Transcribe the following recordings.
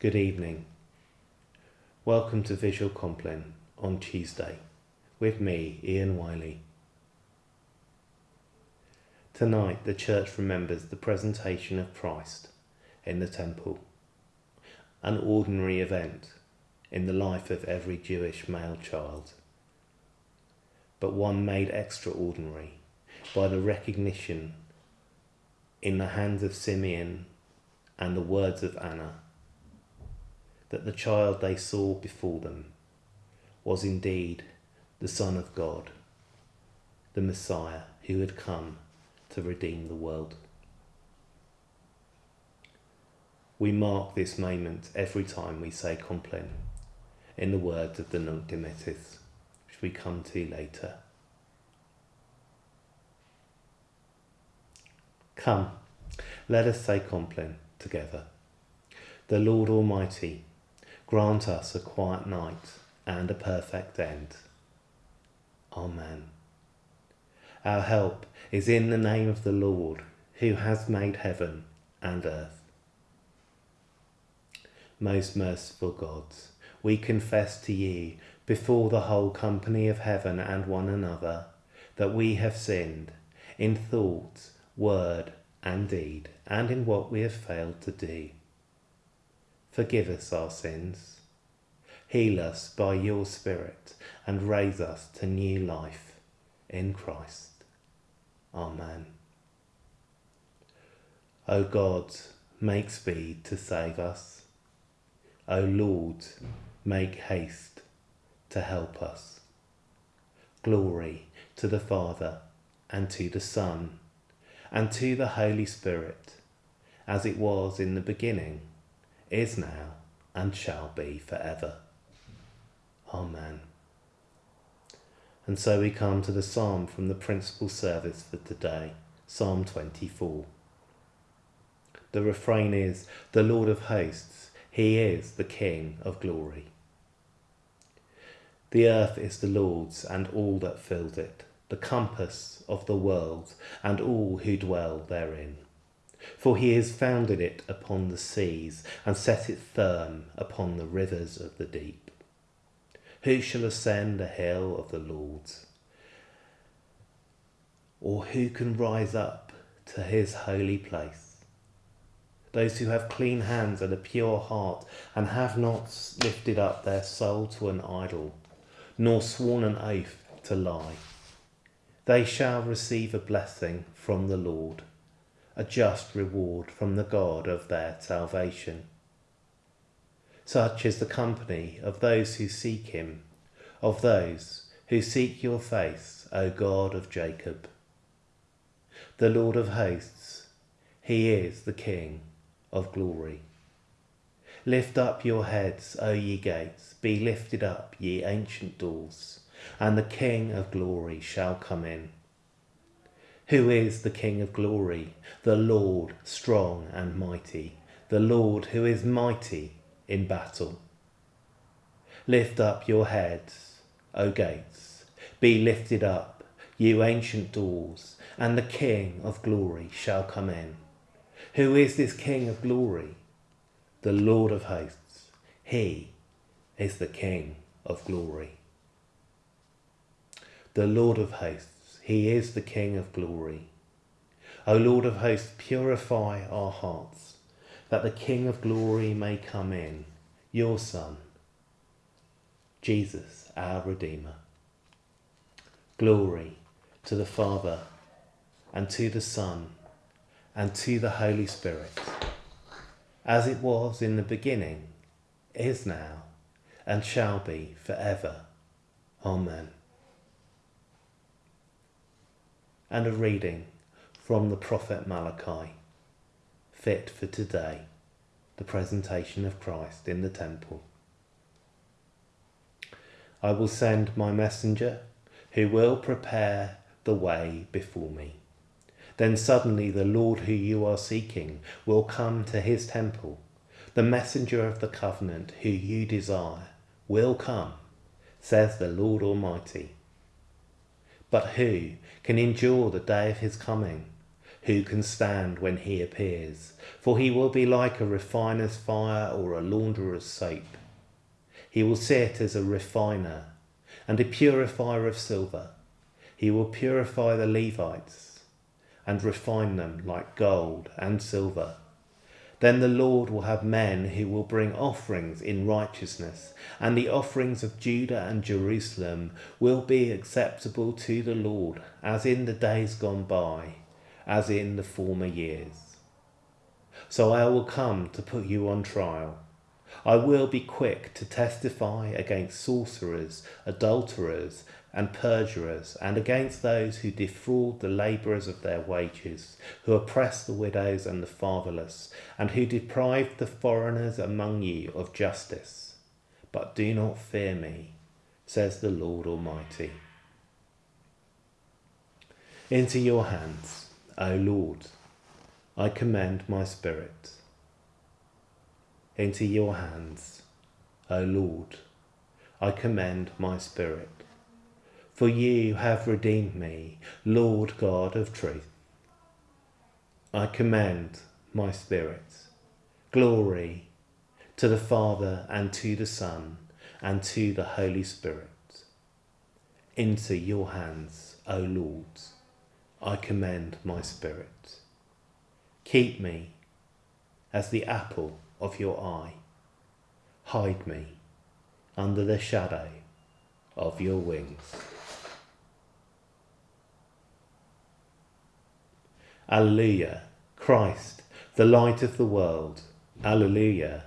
Good evening. Welcome to Visual Compline on Tuesday with me, Ian Wiley. Tonight, the church remembers the presentation of Christ in the temple, an ordinary event in the life of every Jewish male child, but one made extraordinary by the recognition in the hands of Simeon and the words of Anna that the child they saw before them was indeed the Son of God, the Messiah who had come to redeem the world. We mark this moment every time we say Compline, in the words of the Nunc Dimittis, which we come to later. Come, let us say Compline together. The Lord Almighty grant us a quiet night and a perfect end. Amen. Our help is in the name of the Lord, who has made heaven and earth. Most merciful God, we confess to you before the whole company of heaven and one another that we have sinned in thought, word, and deed, and in what we have failed to do. Forgive us our sins. Heal us by your Spirit and raise us to new life in Christ. Amen. O God, make speed to save us. O Lord, make haste to help us. Glory to the Father, and to the Son, and to the Holy Spirit, as it was in the beginning, is now, and shall be forever. Amen. And so we come to the psalm from the principal service for today, Psalm 24. The refrain is, The Lord of hosts, he is the King of glory. The earth is the Lord's and all that fills it, the compass of the world and all who dwell therein. For he has founded it upon the seas and set it firm upon the rivers of the deep. Who shall ascend the hill of the Lord? Or who can rise up to his holy place? Those who have clean hands and a pure heart and have not lifted up their soul to an idol, nor sworn an oath to lie. They shall receive a blessing from the Lord, a just reward from the God of their salvation. Such is the company of those who seek him, of those who seek your face, O God of Jacob. The Lord of hosts, he is the King of glory. Lift up your heads, O ye gates, be lifted up, ye ancient doors, and the King of glory shall come in. Who is the King of glory? The Lord strong and mighty, the Lord who is mighty in battle. Lift up your heads, O gates, be lifted up, you ancient doors, and the King of glory shall come in. Who is this King of glory? The Lord of hosts. He is the King of glory. The Lord of hosts, he is the King of glory. O Lord of hosts, purify our hearts that the King of glory may come in, your Son, Jesus, our Redeemer. Glory to the Father, and to the Son, and to the Holy Spirit, as it was in the beginning, is now, and shall be forever. Amen. And a reading from the prophet Malachi fit for today, the presentation of Christ in the temple. I will send my messenger who will prepare the way before me. Then suddenly the Lord who you are seeking will come to his temple. The messenger of the covenant who you desire will come, says the Lord Almighty. But who can endure the day of his coming? Who can stand when he appears? For he will be like a refiner's fire or a launderer's soap. He will sit as a refiner and a purifier of silver. He will purify the Levites and refine them like gold and silver. Then the Lord will have men who will bring offerings in righteousness, and the offerings of Judah and Jerusalem will be acceptable to the Lord, as in the days gone by, as in the former years. So I will come to put you on trial I will be quick to testify against sorcerers, adulterers, and perjurers, and against those who defraud the labourers of their wages, who oppress the widows and the fatherless, and who deprive the foreigners among you of justice. But do not fear me, says the Lord Almighty. Into your hands, O Lord, I commend my spirit into your hands, O Lord, I commend my spirit. For you have redeemed me, Lord God of truth. I commend my spirit. Glory to the Father and to the Son and to the Holy Spirit. Into your hands, O Lord, I commend my spirit. Keep me as the apple of your eye. Hide me under the shadow of your wings. Alleluia, Christ, the light of the world, Alleluia,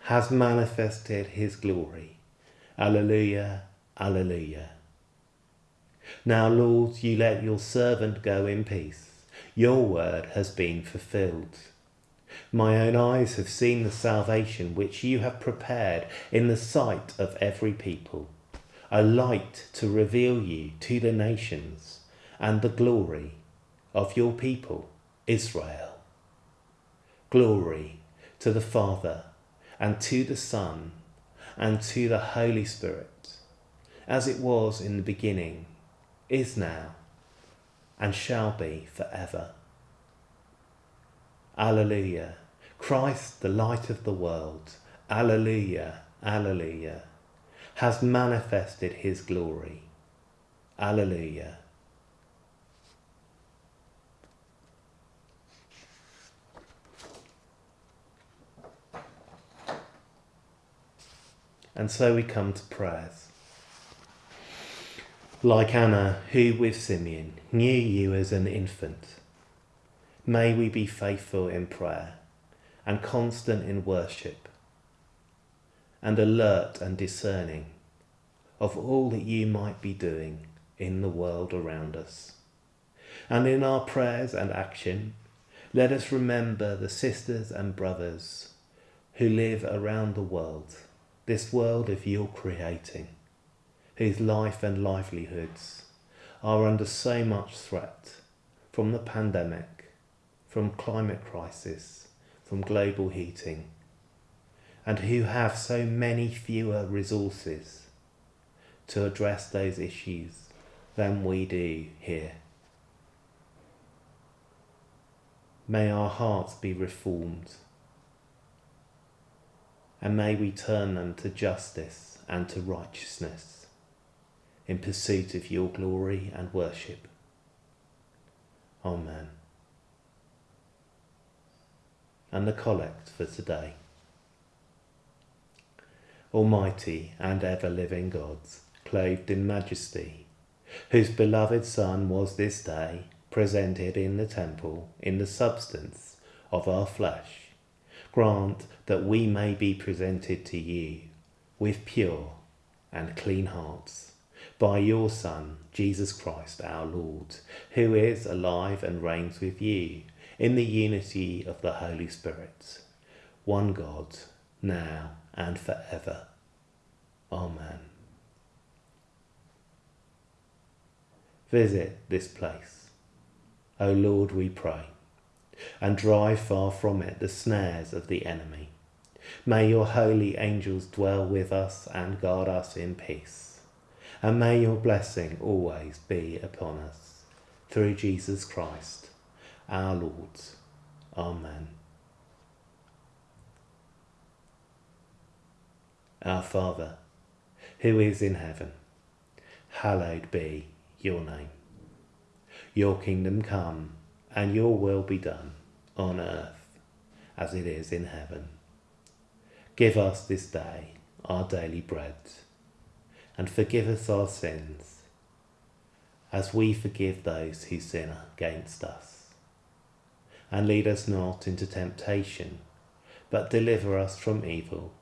has manifested his glory. Alleluia, Alleluia. Now, Lord, you let your servant go in peace. Your word has been fulfilled. My own eyes have seen the salvation which you have prepared in the sight of every people, a light to reveal you to the nations and the glory of your people, Israel. Glory to the Father and to the Son and to the Holy Spirit, as it was in the beginning, is now, and shall be forever. Alleluia. Christ, the light of the world, Alleluia, Alleluia, has manifested his glory. Alleluia. And so we come to prayers. Like Anna, who with Simeon knew you as an infant, may we be faithful in prayer and constant in worship, and alert and discerning of all that you might be doing in the world around us. And in our prayers and action, let us remember the sisters and brothers who live around the world, this world of your creating, whose life and livelihoods are under so much threat from the pandemic, from climate crisis, from global heating and who have so many fewer resources to address those issues than we do here. May our hearts be reformed and may we turn them to justice and to righteousness in pursuit of your glory and worship. Amen and the collect for today. Almighty and ever-living gods, clothed in majesty, whose beloved Son was this day presented in the temple in the substance of our flesh, grant that we may be presented to you with pure and clean hearts by your Son, Jesus Christ our Lord, who is alive and reigns with you in the unity of the Holy Spirit, one God, now and forever. Amen. Visit this place, O Lord, we pray, and drive far from it the snares of the enemy. May your holy angels dwell with us and guard us in peace. And may your blessing always be upon us. Through Jesus Christ, our Lord. Amen. Our Father, who is in heaven, hallowed be your name. Your kingdom come, and your will be done, on earth as it is in heaven. Give us this day our daily bread, and forgive us our sins, as we forgive those who sin against us. And lead us not into temptation, but deliver us from evil.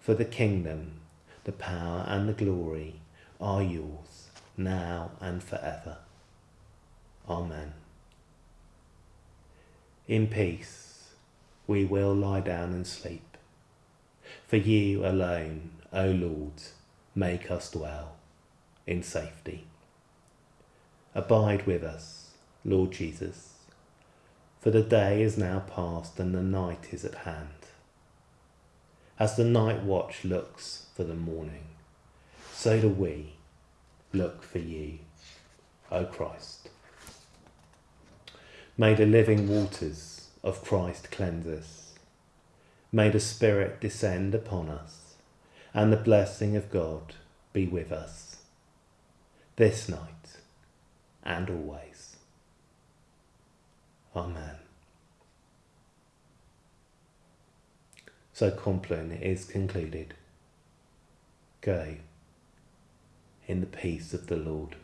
For the kingdom, the power, and the glory are yours, now and forever. Amen. In peace we will lie down and sleep. For you alone, O Lord, make us dwell in safety. Abide with us, Lord Jesus, for the day is now past and the night is at hand. As the night watch looks for the morning, so do we look for you, O Christ. May the living waters of Christ cleanse us. May the Spirit descend upon us, and the blessing of God be with us, this night and always. Amen. So Compline is concluded. Go in the peace of the Lord.